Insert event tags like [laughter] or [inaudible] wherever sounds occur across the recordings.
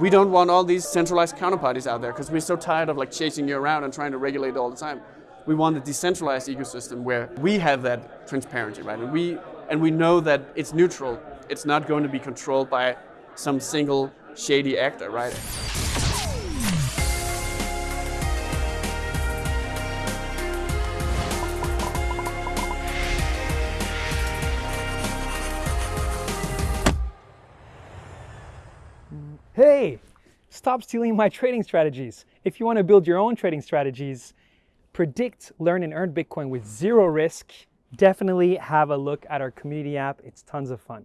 We don't want all these centralized counterparties out there because we're so tired of like chasing you around and trying to regulate all the time. We want a decentralized ecosystem where we have that transparency, right? And we and we know that it's neutral. It's not going to be controlled by some single shady actor, right? Hey, stop stealing my trading strategies. If you want to build your own trading strategies, predict, learn, and earn Bitcoin with zero risk, definitely have a look at our community app. It's tons of fun.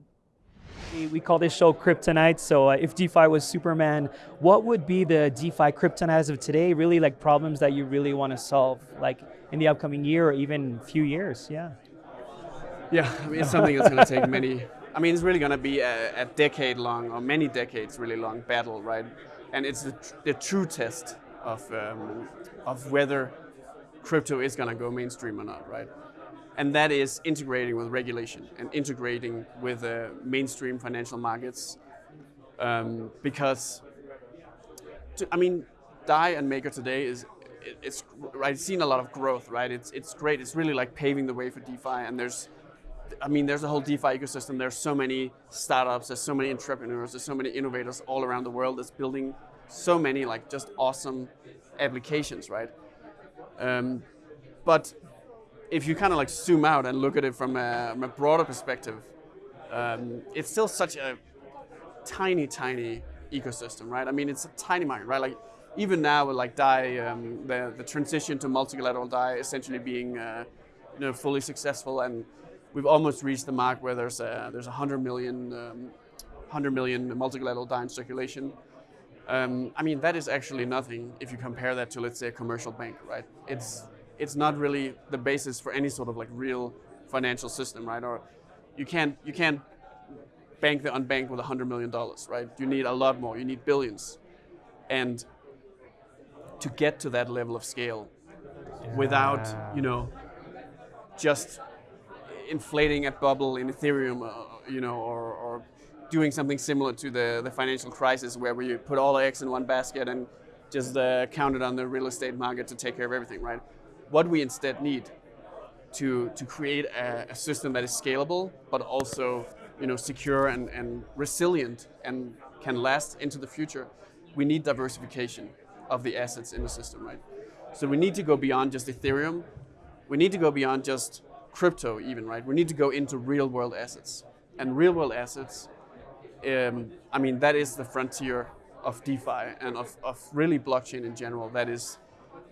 We call this show Kryptonite. So uh, if DeFi was Superman, what would be the DeFi Kryptonite as of today? Really like problems that you really want to solve, like in the upcoming year or even few years, yeah. Yeah, I mean, it's something that's going to take many I mean, it's really going to be a, a, decade long or many decades really long battle, right? And it's the, tr the true test of, um, of whether crypto is going to go mainstream or not, right? And that is integrating with regulation and integrating with uh, mainstream financial markets. Um, because, to, I mean, DAI and Maker today is it's right. Seen a lot of growth, right? It's it's great. It's really like paving the way for DeFi, and there's I mean, there's a whole DeFi ecosystem. There's so many startups. There's so many entrepreneurs. There's so many innovators all around the world that's building so many like just awesome applications, right? Um, but if you kind of like zoom out and look at it from a, from a broader perspective, um, it's still such a tiny, tiny ecosystem, right? I mean, it's a tiny market, right? Like even now with like DAI, um, the, the transition to multi-collateral DAI essentially being uh, you know, fully successful and we've almost reached the mark where there's a, there's 100 million, um, 100 million multi-collateral DAI in circulation. Um, I mean, that is actually nothing if you compare that to, let's say, a commercial bank, right? It's, it's not really the basis for any sort of like real financial system, right? Or you can't, you can't bank the unbanked with $100 million, right? You need a lot more, you need billions. And to get to that level of scale without, you know, just inflating a bubble in Ethereum, uh, you know, or, or, doing something similar to the, the financial crisis where we put all the eggs in one basket and just uh, counted on the real estate market to take care of everything, right? What we instead need to, to create a, a system that is scalable, but also you know, secure and, and resilient and can last into the future, we need diversification of the assets in the system, right? So we need to go beyond just Ethereum. We need to go beyond just crypto even, right? We need to go into real world assets. And real world assets, um, I mean, that is the frontier of DeFi and of, of really blockchain in general. That is,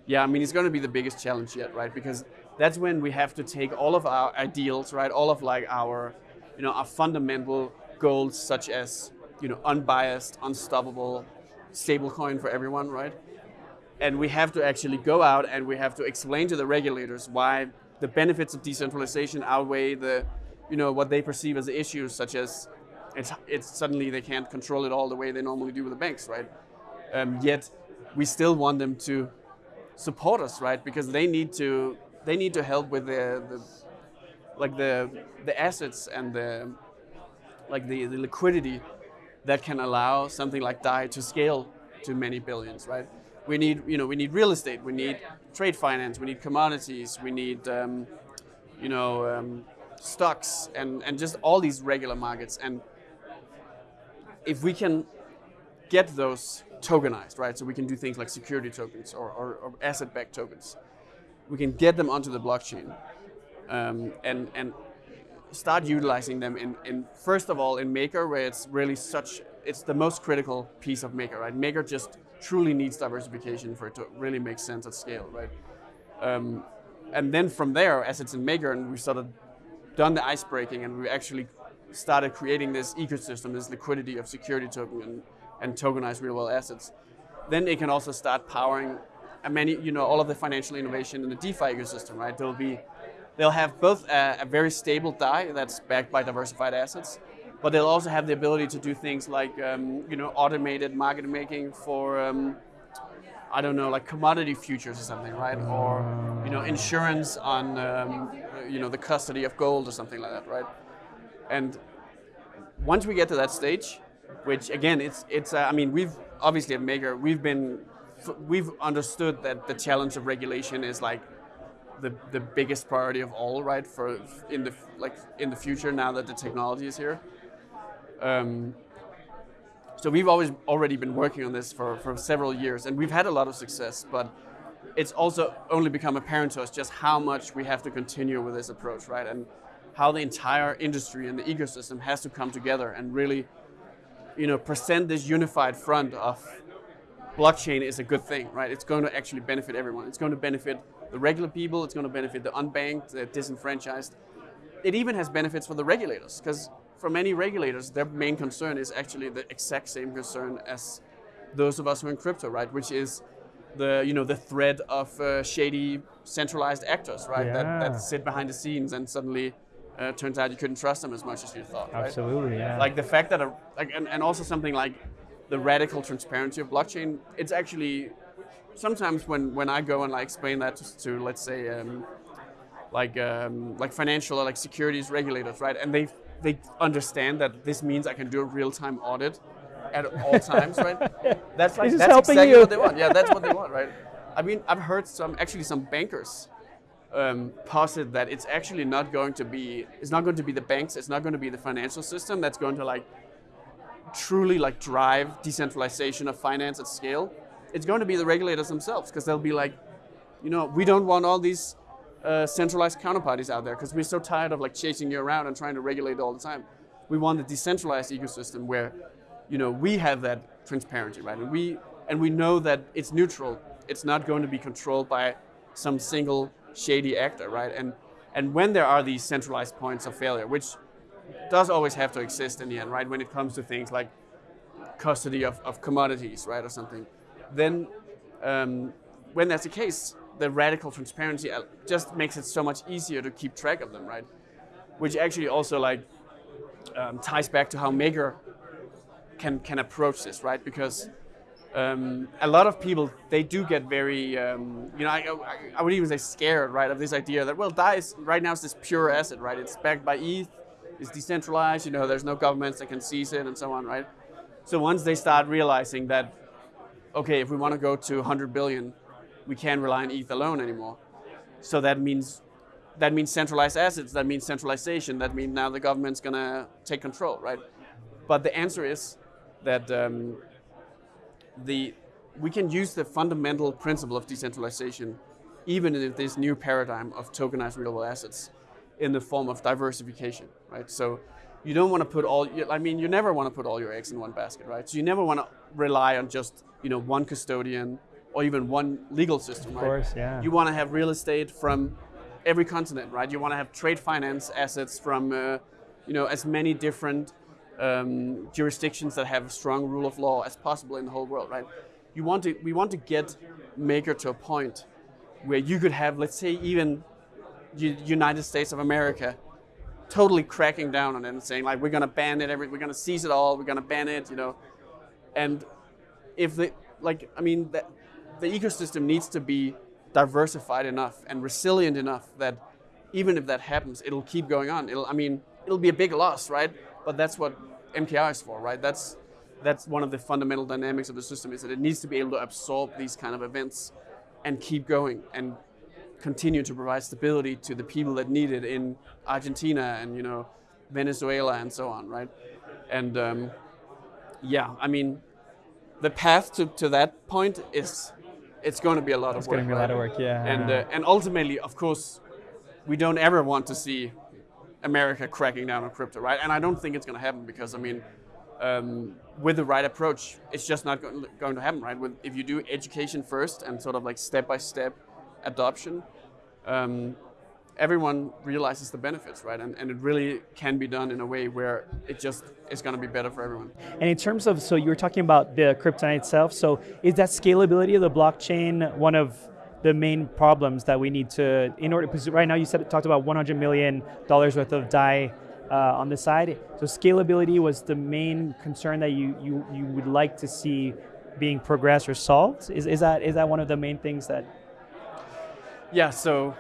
yeah, I mean, it's going to be the biggest challenge yet, right? Because that's when we have to take all of our ideals, right? All of like our, you know, our fundamental goals such as, you know, unbiased, unstoppable, stablecoin for everyone, right? And we have to actually go out and we have to explain to the regulators why the benefits of decentralization outweigh the, you know, what they perceive as issues, such as it's, it's suddenly they can't control it all the way they normally do with the banks, right? Um, yet we still want them to support us, right? Because they need to they need to help with the, the like the the assets and the like the, the liquidity that can allow something like DAI to scale to many billions, right? We need, you know, we need real estate, we need trade finance, we need commodities, we need, um, you know, um, stocks, and, and just all these regular markets. And if we can get those tokenized, right, so we can do things like security tokens or, or, or asset-backed tokens, we can get them onto the blockchain um, and, and start utilizing them in, in, first of all, in Maker, where it's really such, it's the most critical piece of Maker, right? Maker just truly needs diversification for it to really make sense at scale, right? Um, and then from there, as it's in and we sort of done the ice breaking, and we actually started creating this ecosystem, this liquidity of security token and, and tokenized real world assets. Then it can also start powering a many, you know, all of the financial innovation in the DeFi ecosystem, right? There'll be, they'll have both a, a very stable DAI that's backed by diversified assets, but they'll also have the ability to do things like um, you know automated market making for um, I don't know like commodity futures or something, right? Or you know insurance on um, you know the custody of gold or something like that, right? And once we get to that stage, which again it's it's uh, I mean we've obviously at Maker, we've been we've understood that the challenge of regulation is like the, the biggest priority of all, right? For in the like in the future now that the technology is here. Um, so we've always already been working on this for, for several years, and we've had a lot of success. But it's also only become apparent to us just how much we have to continue with this approach, right? And how the entire industry and the ecosystem has to come together and really, you know, present this unified front of blockchain is a good thing, right? It's going to actually benefit everyone. It's going to benefit the regular people. It's going to benefit the unbanked, the disenfranchised. It even has benefits for the regulators because for many regulators, their main concern is actually the exact same concern as those of us who are in crypto, right? Which is the you know the threat of uh, shady centralized actors, right? Yeah. That, that sit behind the scenes and suddenly uh, turns out you couldn't trust them as much as you thought, right? Absolutely, yeah. Like the fact that a, like and, and also something like the radical transparency of blockchain. It's actually sometimes when when I go and like explain that to, to let's say. Um, like um, like financial or like securities regulators, right? And they they understand that this means I can do a real time audit at all times, right? [laughs] That's like that's exactly you. what they want. Yeah, that's what they want, right? I mean, I've heard some actually some bankers um, posit that it's actually not going to be it's not going to be the banks, it's not going to be the financial system that's going to like truly like drive decentralization of finance at scale. It's going to be the regulators themselves because they'll be like, you know, we don't want all these uh, centralized counterparties out there because we're so tired of like chasing you around and trying to regulate all the time. We want a decentralized ecosystem where, you know, we have that transparency, right? And we and we know that it's neutral. It's not going to be controlled by some single shady actor, right? And and when there are these centralized points of failure, which does always have to exist in the end, right? When it comes to things like custody of, of commodities, right, or something, then um, when that's the case, the radical transparency uh, just makes it so much easier to keep track of them, right? Which actually also like um, ties back to how Maker can can approach this, right? Because um, a lot of people they do get very, um, you know, I, I, I would even say scared, right, of this idea that well, is right now is this pure asset, right? It's backed by ETH, it's decentralized, you know, there's no governments that can seize it, and so on, right? So once they start realizing that, okay, if we want to go to 100 billion, we can't rely on ETH alone anymore. So that means that means centralized assets. That means centralization. That means now the government's gonna take control, right? But the answer is that um, the we can use the fundamental principle of decentralization, even in this new paradigm of tokenized real world assets, in the form of diversification, right? So you don't want to put all. I mean, you never want to put all your eggs in one basket, right? So you never want to rely on just you know one custodian or even one legal system, Of right? course, yeah. You want to have real estate from every continent, right? You want to have trade finance assets from, uh, you know, as many different um, jurisdictions that have a strong rule of law as possible in the whole world, right? You want to, we want to get Maker to a point where you could have, let's say, even United States of America totally cracking down on it and saying like, we're going to ban it, every, we're going to seize it all, we're going to ban it, you know, and if the like, I mean, the, the ecosystem needs to be diversified enough and resilient enough that even if that happens, it'll keep going on. It'll, I mean, it'll be a big loss, right? But that's what MKR is for, right? That's that's one of the fundamental dynamics of the system is that it needs to be able to absorb these kind of events and keep going and continue to provide stability to the people that need it in Argentina and you know Venezuela and so on, right? And um, yeah, I mean, the path to, to that point is it's going to be a lot It's of work. It's going to be a lot of work, yeah. And uh, and ultimately, of course, we don't ever want to see America cracking down on crypto, right? And I don't think it's going to happen because I mean, um, with the right approach, it's just not go- going to happen, right? With, if you do education first and sort of like step by step adoption, um, everyone realizes the benefits, right? And, and it really can be done in a way where it just is going to be better for everyone. And in terms of, so you were talking about the kryptonite itself. So is that scalability of the blockchain one of the main problems that we need to, in order, because right now you said talked about 100 million dollars worth of DAI uh, on the side. So scalability was the main concern that you you you would like to see being progressed or solved. Is, is that is that one of the main things that? Yeah, so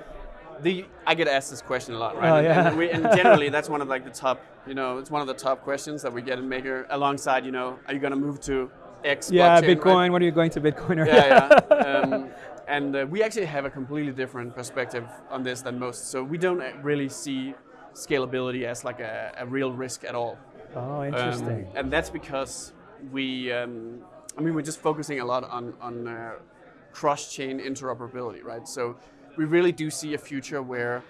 the I get asked this question a lot, right? Oh, and, yeah. and, we, and generally, that's one of like the top, you know, it's one of the top questions that we get in Maker. Alongside, you know, are you going to move to X. Yeah, blockchain, right? Bitcoin. What are you going to Bitcoin? yeah, yeah. [laughs] Um, and uh, we actually have a completely different perspective on this than most. So we don't uh, really see scalability as like a, a real risk at all. oh, Um, interesting. and that's because we, um, I mean, we're just focusing a lot on, on uh, cross-chain interoperability, right? So we really do see a future where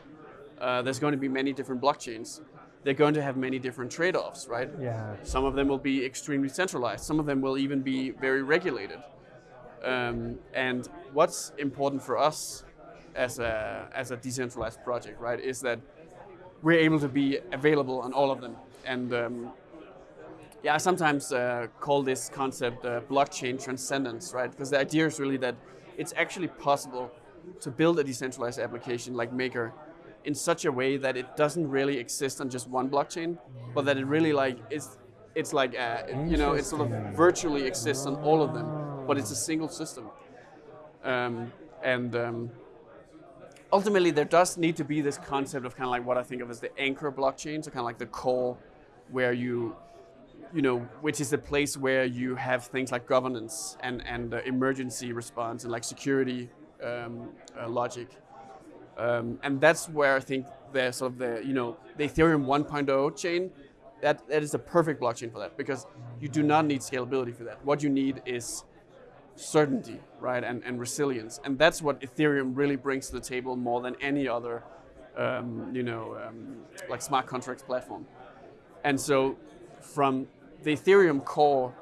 uh, there's going to be many different blockchains. They're going to have many different trade-offs, right? yeah. Some of them will be extremely centralized. Some of them will even be very regulated. Um, and what's important for us as a, as a decentralized project, right, is that we're able to be available on all of them. And um, yeah, I sometimes uh, call this concept uh, blockchain transcendence, right? Because the idea is really that it's actually possible to build a decentralized application like Maker in such a way that it doesn't really exist on just one blockchain, but that it really like is it's like uh, you know it sort of virtually exists on all of them, but it's a single system. Um, and um, ultimately, there does need to be this concept of kind of like what I think of as the anchor blockchain, so kind of like the core where you you know, which is the place where you have things like governance and and uh, emergency response and like security um, uh, logic, um, and that's where I think the sort of the you know the Ethereum 1.0 chain that that is a perfect blockchain for that because you do not need scalability for that. What you need is certainty, right, and, and resilience, and that's what Ethereum really brings to the table more than any other, um, you know, um, like smart contracts platform. And so, from the Ethereum core,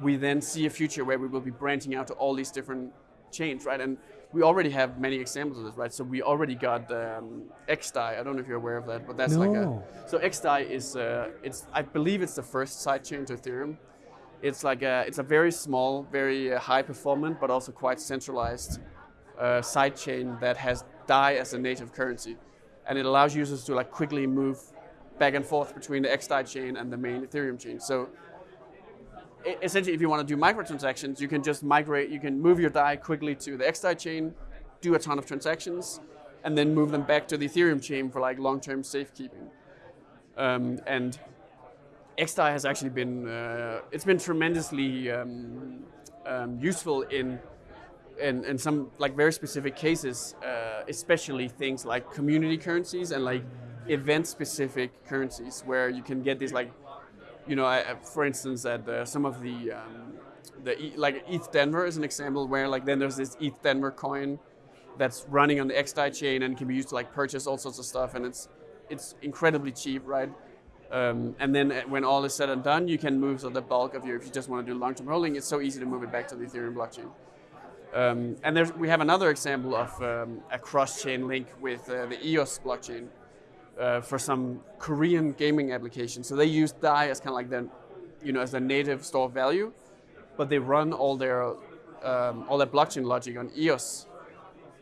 we then see a future where we will be branching out to all these different chains, right? And we already have many examples of this, right? So we already got um, XDAI. I don't know if you're aware of that, but that's like a so XDAI is uh, it's I believe it's the first sidechain to Ethereum. It's like a it's a very small, very uh, high performant, but also quite centralized uh, sidechain that has DAI as a native currency, and it allows users to like quickly move back and forth between the XDAI chain and the main Ethereum chain. So essentially, if you want to do microtransactions, you can just migrate, you can move your DAI quickly to the XDAI chain, do a ton of transactions, and then move them back to the Ethereum chain for like long-term safekeeping. Um, and XDAI has actually been, uh, it's been tremendously um, um, useful in, in, in some like very specific cases, uh, especially things like community currencies and like event-specific currencies where you can get these like you know, I, for instance, at uh, some of the um, the like ETH Denver is an example where like then there's this ETH Denver coin that's running on the XDAI chain and can be used to like purchase all sorts of stuff, and it's it's incredibly cheap, right? Um, and then uh, when all is said and done, you can move so the bulk of your if you just want to do long-term holding, it's so easy to move it back to the Ethereum blockchain. Um, and we have another example of um, a cross-chain link with uh, the EOS blockchain uh, for some Korean gaming applications. So they use DAI as kind of like the, you know, as the native store of value, but they run all their um, all their blockchain logic on EOS,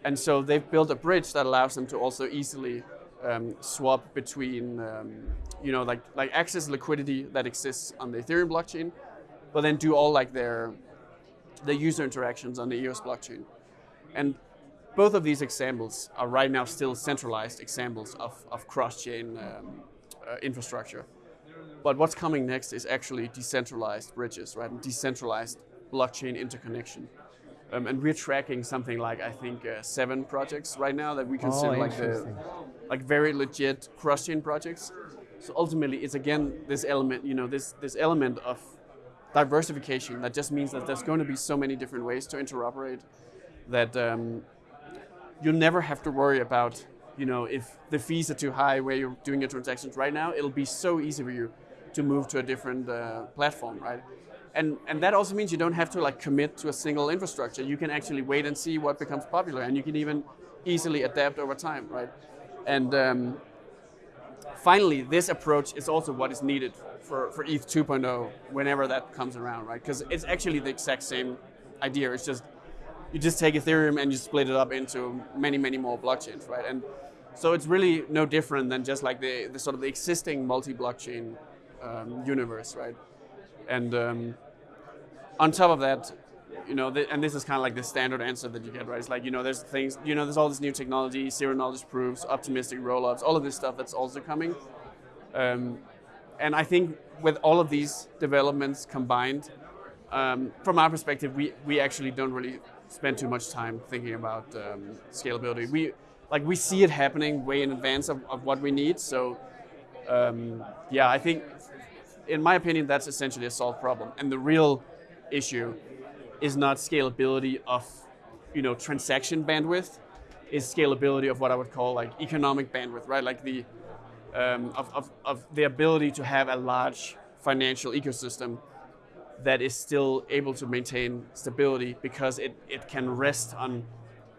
and so they've built a bridge that allows them to also easily um, swap between, um, you know, like like access liquidity that exists on the Ethereum blockchain, but then do all like their the user interactions on the EOS blockchain, and both of these examples are right now still centralized examples of, of cross-chain um, uh, infrastructure. But what's coming next is actually decentralized bridges, right? Decentralized blockchain interconnection. Um, and we're tracking something like I think uh, seven projects right now that we consider like the like very legit cross-chain projects. So ultimately, it's again this element, you know, this this element of diversification that just means that there's going to be so many different ways to interoperate that um, you'll never have to worry about, you know, if the fees are too high where you're doing your transactions right now. It'll be so easy for you to move to a different uh, platform, right? And and that also means you don't have to like commit to a single infrastructure. You can actually wait and see what becomes popular, and you can even easily adapt over time, right? And um, finally, this approach is also what is needed for, for ETH 2.0 whenever that comes around, right? Because it's actually the exact same idea. It's just you just take Ethereum and you split it up into many, many more blockchains, right? And so it's really no different than just like the, the sort of the existing multi-blockchain um, universe, right? And um, on top of that, you know, th- and this is kind of like the standard answer that you get, right? It's like, you know, there's things, you know, there's all this new technology, zero knowledge proofs, optimistic rollups, all of this stuff that's also coming. Um, and I think with all of these developments combined, um, from our perspective, we, we actually don't really spend too much time thinking about um, scalability. We like we see it happening way in advance of, of what we need. So um, yeah, I think in my opinion that's essentially a solved problem. And the real issue is not scalability of you know transaction bandwidth, is scalability of what I would call like economic bandwidth, right? Like the um, of, of, of the ability to have a large financial ecosystem that is still able to maintain stability because it, it can rest on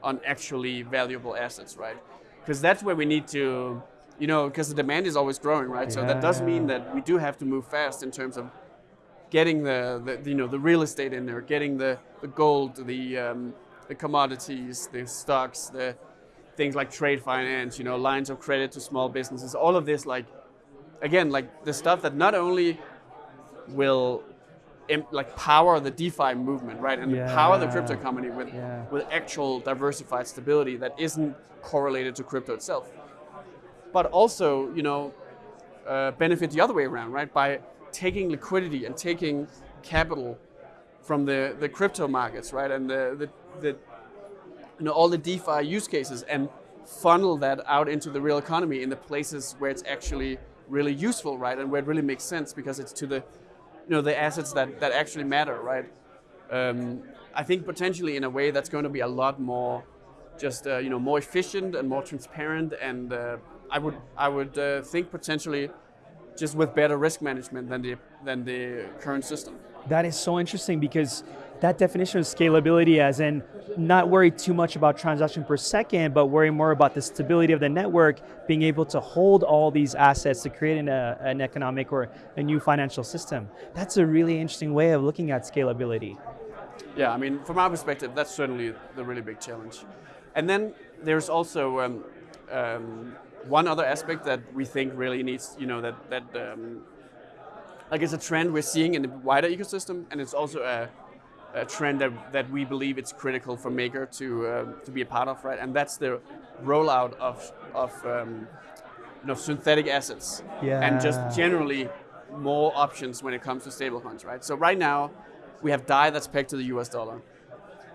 on actually valuable assets, right? Because that's where we need to, you know, because the demand is always growing, right? So that does mean that we do have to move fast in terms of getting the, the you know the real estate in there, getting the, the gold, the um, the commodities, the stocks, the things like trade finance, you know, lines of credit to small businesses, all of this like again like the stuff that not only will like power the DeFi movement, right, and Yeah. power the crypto company with Yeah. with actual diversified stability that isn't correlated to crypto itself, but also you know uh, benefit the other way around, right, by taking liquidity and taking capital from the, the crypto markets, right, and the, the, the you know all the DeFi use cases and funnel that out into the real economy in the places where it's actually really useful, right, and where it really makes sense because it's to the you know the assets that, that actually matter, right? Um, I think potentially in a way that's going to be a lot more just uh, you know more efficient and more transparent, and uh, I would I would uh, think potentially just with better risk management than the than the current system. That is so interesting because that definition of scalability, as in not worry too much about transaction per second, but worry more about the stability of the network, being able to hold all these assets to create an, uh, an economic or a new financial system. That's a really interesting way of looking at scalability. Yeah, I mean, from our perspective, that's certainly the really big challenge. And then there's also um, um, one other aspect that we think really needs, you know, that that um, like it's a trend we're seeing in the wider ecosystem, and it's also a, a trend that, that we believe it's critical for Maker to uh, to be a part of, right? And that's the rollout of of um, you know synthetic assets and just generally more options when it comes to stablecoins, right? So right now we have DAI that's pegged to the US dollar.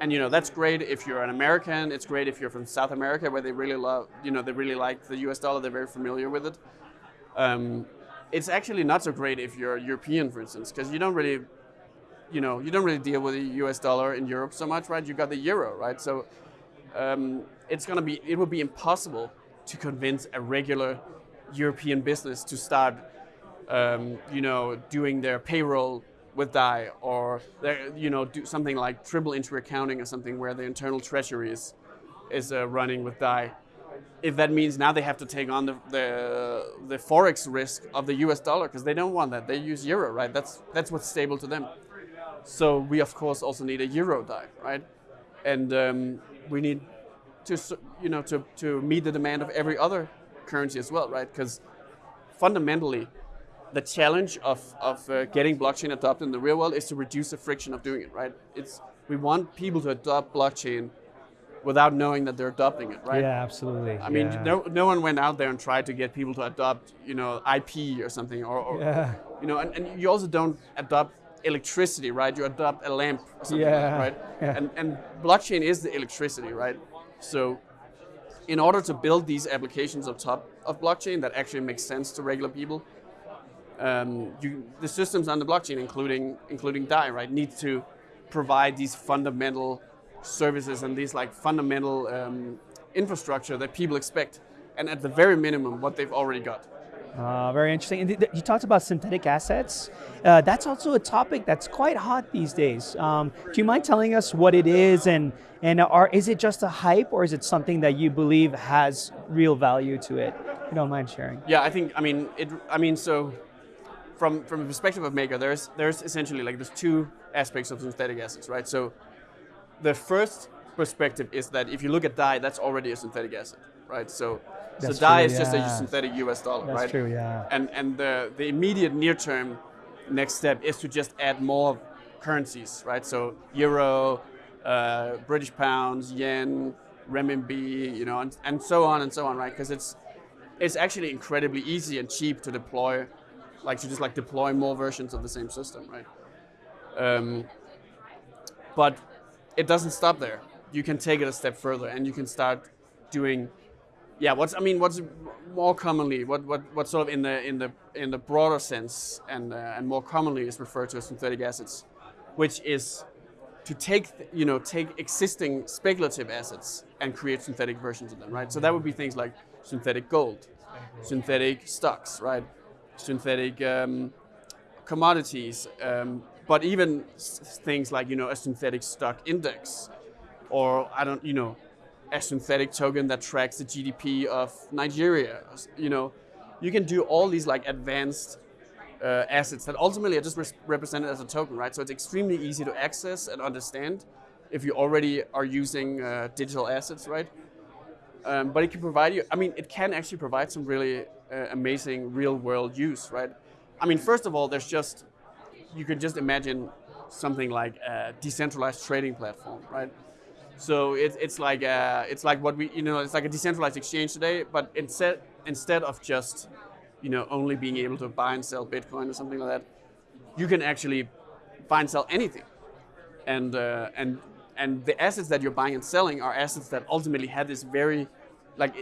And you know that's great if you're an American. It's great if you're from South America, where they really love, you know, they really like the U.S. dollar. They're very familiar with it. Um, it's actually not so great if you're European, for instance, because you don't really, you know, you don't really deal with the U.S. dollar in Europe so much, right? You got the euro, right? So um, it's gonna be, it would be impossible to convince a regular European business to start, um, you know, doing their payroll with DAI or their, you know do something like triple entry accounting or something where the internal treasury is is uh, running with DAI. If that means now they have to take on the the, the forex risk of the U.S. dollar because they don't want that. They use euro, right? That's that's what's stable to them. So we of course also need a euro DAI, right? And um, we need to you know to to meet the demand of every other currency as well, right? Because fundamentally, the challenge of, of uh, getting blockchain adopted in the real world is to reduce the friction of doing it, right? It's we want people to adopt blockchain without knowing that they're adopting it, right? Yeah, absolutely. I mean, yeah. no, no one went out there and tried to get people to adopt, you know, IP or something, or, or Yeah. you know, and, and you also don't adopt electricity, right? You adopt a lamp or something, Yeah, right? [laughs] yeah. And and blockchain is the electricity, right? So, in order to build these applications on top of blockchain that actually makes sense to regular people, um, you, the systems on the blockchain, including including DAI, right, need to provide these fundamental services and these like fundamental um, infrastructure that people expect, and at the very minimum, what they've already got. Uh, very interesting. And you talked about synthetic assets. Uh, that's also a topic that's quite hot these days. Um, do you mind telling us what it is, and and are is it just a hype, or is it something that you believe has real value to it? If you don't mind sharing. Yeah, I think I mean it. I mean, so from from the perspective of Maker, there's there's essentially like there's two aspects of synthetic assets, right? So the first perspective is that if you look at DAI, that's already a synthetic asset, right? So so DAI is just a synthetic US dollar, That's right? That's true. Yeah. And and the the immediate near term next step is to just add more currencies, right? So euro, uh, British pounds, yen, renminbi, you know, and, and so on and so on, right? Because it's it's actually incredibly easy and cheap to deploy, like to just like deploy more versions of the same system, right? Um, but it doesn't stop there. You can take it a step further, and you can start doing, yeah. What's I mean, what's more commonly, what what what sort of in the in the in the broader sense, and uh, and more commonly is referred to as synthetic assets, which is to take you know take existing speculative assets and create synthetic versions of them, right? So that would be things like synthetic gold, synthetic stocks, right? Synthetic um, commodities, um, but even things like you know a synthetic stock index, or I don't you know a synthetic token that tracks the GDP of Nigeria. You know, you can do all these like advanced uh, assets that ultimately are just represented as a token, right? So it's extremely easy to access and understand if you already are using uh, digital assets, right? Um, but it can provide you, I mean, it can actually provide some really uh, amazing real world use, right? I mean, first of all, there's just, you could just imagine something like a decentralized trading platform, right? So it, it's like a, it's like what we you know it's like a decentralized exchange today, but instead instead of just you know only being able to buy and sell Bitcoin or something like that, you can actually buy and sell anything, and uh, and and the assets that you're buying and selling are assets that ultimately have this very like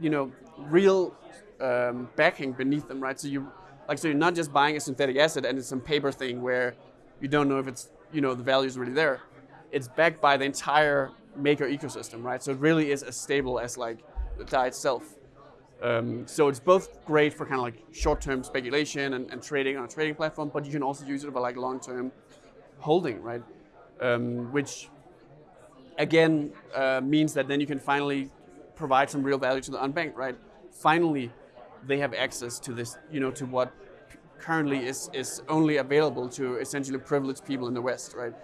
you know real um, backing beneath them, right? So you like so you're not just buying a synthetic asset and it's some paper thing where you don't know if it's you know the value is really there. It's backed by the entire maker ecosystem, right? So it really is as stable as like the DAI itself. Um, so it's both great for kind of like short-term speculation and, and, trading on a trading platform, but you can also use it for like long-term holding, right? Um, which again uh, means that then you can finally provide some real value to the unbanked, right? Finally, they have access to this, you know, to what currently is is only available to essentially privileged people in the West, right?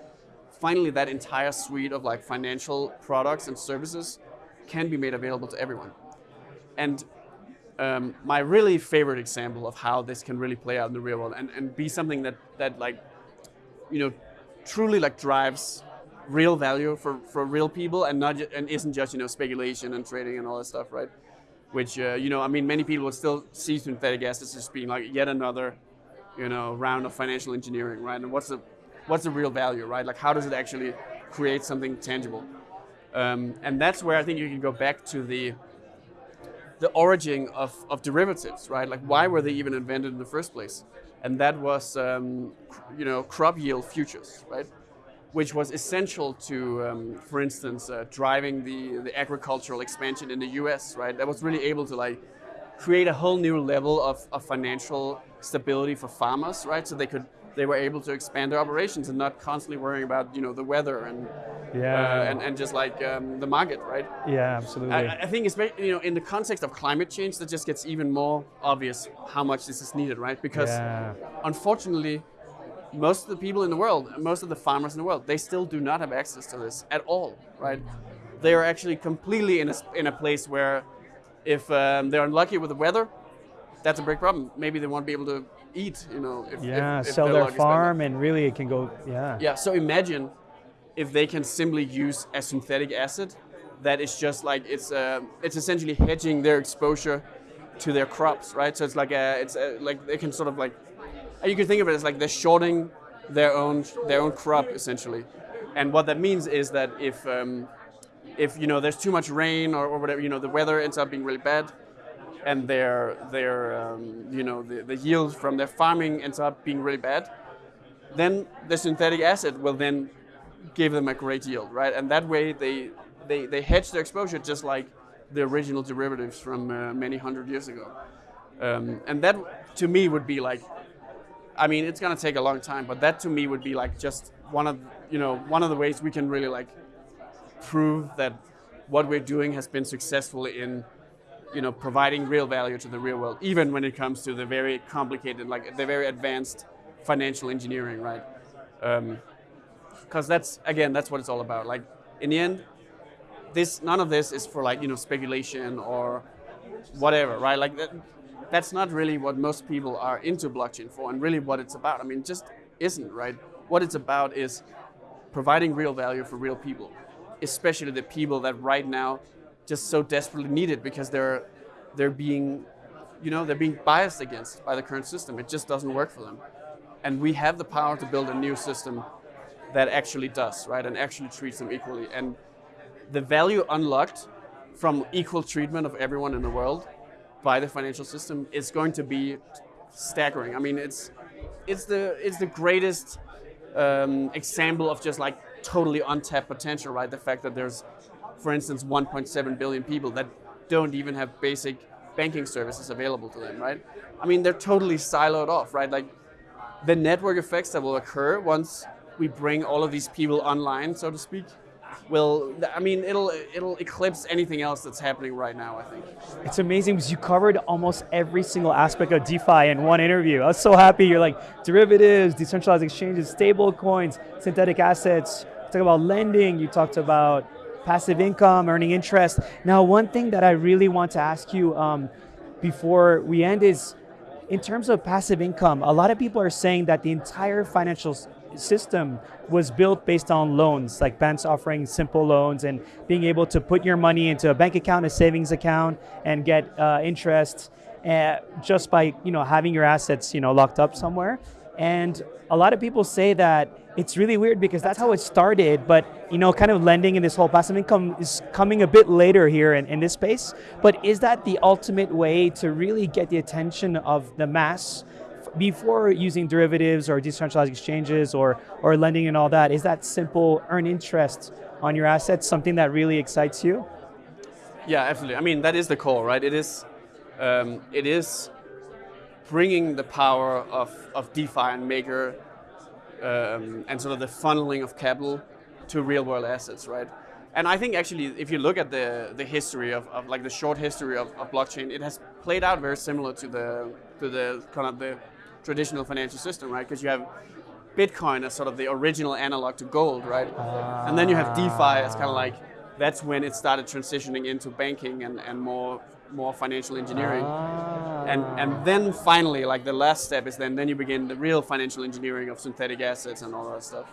Finally that entire suite of like financial products and services can be made available to everyone. And um, my really favorite example of how this can really play out in the real world and, and be something that, that like, you know, truly like drives real value for, for real people and not and isn't just you know speculation and trading and all that stuff, right? Which uh, you know, I mean, many people still see synthetic assets as being like yet another, you know, round of financial engineering, right? And what's the what's the real value, right? Like how does it actually create something tangible? Um, and that's where I think you can go back to the the origin of, of derivatives, right? Like why were they even invented in the first place? And that was, um, you know, crop yield futures, right? Which was essential to, um, for instance, uh, driving the, the agricultural expansion in the US, right? That was really able to like create a whole new level of, of financial stability for farmers, right? So they could they were able to expand their operations and not constantly worrying about you know the weather and yeah uh, and, and just like um, the market, right? Yeah, absolutely. I, I think especially you know in the context of climate change, that just gets even more obvious how much this is needed, right? Because yeah. unfortunately, most of the people in the world, most of the farmers in the world, they still do not have access to this at all, right? They are actually completely in a, in a place where if um, they're unlucky with the weather, that's a big problem. Maybe they won't be able to eat, you know. If, yeah, if, if sell their farm and really it can go, yeah. Yeah, so imagine if they can simply use a synthetic asset that is just like, it's, uh, it's essentially hedging their exposure to their crops, right? So it's like a, it's a, like they can sort of like, you can think of it as like they're shorting their own their own crop essentially, and what that means is that if um, if you know there's too much rain or, or whatever, you know the weather ends up being really bad, and their their um, you know the, the yield from their farming ends up being really bad, then the synthetic asset will then give them a great yield, right? And that way they they, they hedge their exposure just like the original derivatives from uh, many hundred years ago. Um, and that to me would be like, I mean, it's gonna take a long time, but that to me would be like just one of you know one of the ways we can really like prove that what we're doing has been successful in you know, providing real value to the real world, even when it comes to the very complicated, like the very advanced financial engineering, right? Because um, that's again, that's what it's all about. Like in the end, this none of this is for like you know speculation or whatever, right? Like that, that's not really what most people are into blockchain for, and really what it's about. I mean, just isn't right. What it's about is providing real value for real people, especially the people that right now just so desperately needed because they're they're being you know they're being biased against by the current system. It just doesn't work for them, and we have the power to build a new system that actually does, right, and actually treats them equally. And the value unlocked from equal treatment of everyone in the world by the financial system is going to be staggering. I mean, it's it's the it's the greatest um, example of just like totally untapped potential, right? The fact that there's, for instance, 1.7 billion people that don't even have basic banking services available to them, right? I mean, they're totally siloed off, right? Like the network effects that will occur once we bring all of these people online, so to speak, will I mean it'll it'll eclipse anything else that's happening right now. I think it's amazing because you covered almost every single aspect of DeFi in one interview. I was so happy. You're like derivatives, decentralized exchanges, stable coins, synthetic assets. You talked about lending. You talked about passive income, earning interest. Now, one thing that I really want to ask you um, before we end is in terms of passive income, a lot of people are saying that the entire financial system was built based on loans, like banks offering simple loans and being able to put your money into a bank account, a savings account, and get uh, interest uh, just by you know having your assets you know locked up somewhere. And a lot of people say that it's really weird because that's how it started, but you know, kind of lending in this whole passive income is coming a bit later here in, in this space. But is that the ultimate way to really get the attention of the mass before using derivatives or decentralized exchanges or, or lending and all that, is that simple earn interest on your assets something that really excites you? Yeah, absolutely. I mean, that is the core, right? It is, um, it is bringing the power of, of DeFi and Maker um, and sort of the funneling of capital to real world assets, right? And I think actually, if you look at the, the history of, of like the short history of, of blockchain, it has played out very similar to the to the kind of the traditional financial system, right? Because you have Bitcoin as sort of the original analog to gold, right? Uh, and then you have DeFi as kind of like that's when it started transitioning into banking and, and more more financial engineering. Uh, and and ah. then finally, like the last step is then then you begin the real financial engineering of synthetic assets and all that stuff.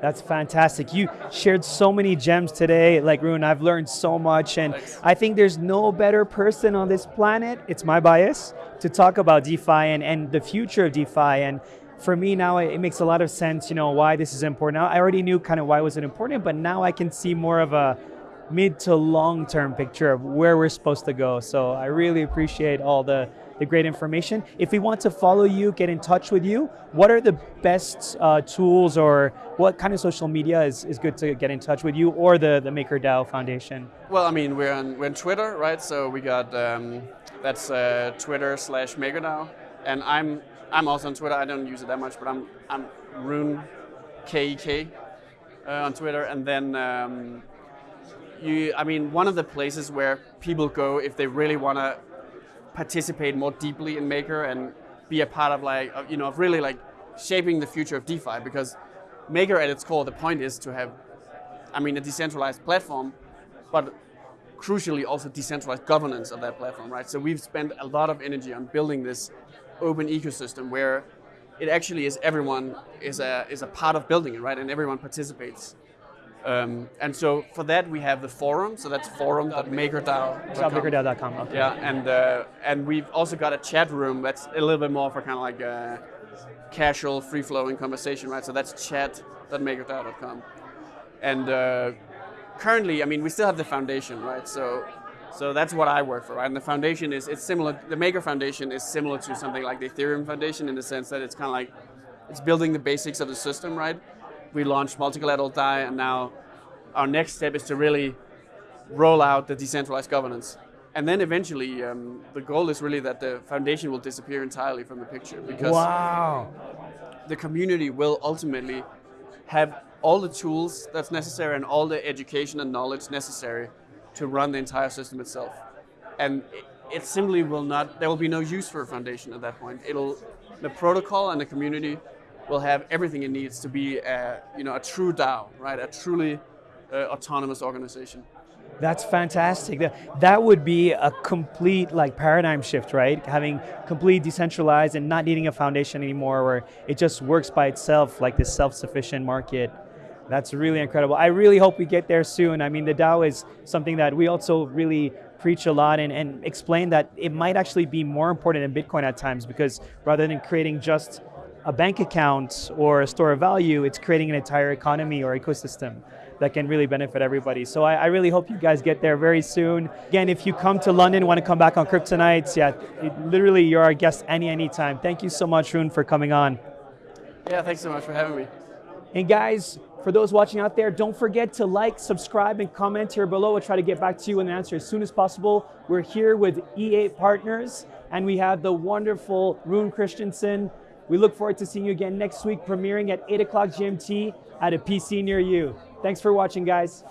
That's fantastic. You shared so many gems today. Like Rune, I've learned so much, and Thanks. I think there's no better person on this planet. It's my bias to talk about DeFi and, and the future of DeFi. And for me now, it makes a lot of sense. You know why this is important. Now, I already knew kind of why was it important, but now I can see more of a mid to long term picture of where we're supposed to go. So I really appreciate all the the great information. If we want to follow you, get in touch with you, what are the best uh, tools or what kind of social media is, is good to get in touch with you or the, the MakerDAO Foundation? Well, I mean, we're on, we're on Twitter, right? So we got, um, that's uh, Twitter slash MakerDAO. And I'm, I'm also on Twitter. I don't use it that much, but I'm, I'm Rune KEK uh, on Twitter. And then um, you, I mean, one of the places where people go if they really want to participate more deeply in Maker and be a part of like, you know, of really like shaping the future of DeFi because Maker at its core, the point is to have, I mean, a decentralized platform, but crucially also decentralized governance of that platform, right? So we've spent a lot of energy on building this open ecosystem where it actually is everyone is a, is a part of building it, right? And everyone participates. Um, and so for that we have the forum, so that's forum.makerdao.com. Okay. Yeah, and uh, and we've also got a chat room that's a little bit more for kind of like a casual, free-flowing conversation, right? So that's chat.makerdao.com. And uh, currently, I mean, we still have the foundation, right? So so that's what I work for, right? And the foundation is it's similar. The Maker Foundation is similar to something like the Ethereum Foundation in the sense that it's kind of like it's building the basics of the system, right? We launched multi-collateral DAI, and now our next step is to really roll out the decentralized governance. And then eventually, um, the goal is really that the foundation will disappear entirely from the picture because wow. the community will ultimately have all the tools that's necessary and all the education and knowledge necessary to run the entire system itself. And it, it simply will not, there will be no use for a foundation at that point. It'll, the protocol and the community will have everything it needs to be a, you know, a true DAO, right? A truly uh, autonomous organization. That's fantastic. That would be a complete like paradigm shift, right? Having complete decentralized and not needing a foundation anymore where it just works by itself like this self-sufficient market. That's really incredible. I really hope we get there soon. I mean, the DAO is something that we also really preach a lot and, and explain that it might actually be more important than Bitcoin at times because rather than creating just a bank account or a store of value, it's creating an entire economy or ecosystem that can really benefit everybody. So I, I, really hope you guys get there very soon. Again, if you come to London, want to come back on Kryptonites, yeah, it, literally you're our guest any any time. Thank you so much, Rune, for coming on. Yeah, thanks so much for having me. And guys, for those watching out there, don't forget to like, subscribe, and comment here below. We'll try to get back to you and answer as soon as possible. We're here with E8 Partners, and we have the wonderful Rune Christensen. We look forward to seeing you again next week, premiering at 8 o'clock GMT at a PC near you. Thanks for watching, guys.